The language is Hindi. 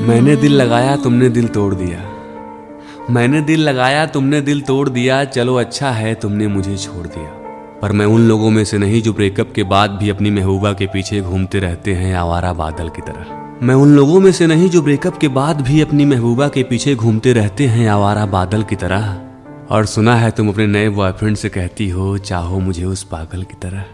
मैंने दिल लगाया, तुमने दिल तोड़ दिया। मैंने दिल लगाया, तुमने दिल तोड़ दिया, चलो अच्छा है, तुमने मुझे छोड़ दिया। पर मैं उन लोगों में से नहीं जो ब्रेकअप के बाद भी अपनी महबूबा के पीछे घूमते रहते हैं, आवारा बादल की तरह। मैं उन लोगों में से नहीं जो ब्रेकअप के बाद भी अपनी महबूबा के पीछे घूमते रहते हैं, आवारा बादल की तरह। और सुना है तुम अपने नए बॉयफ्रेंड से कहती हो, चाहो मुझे उस पागल की तरह।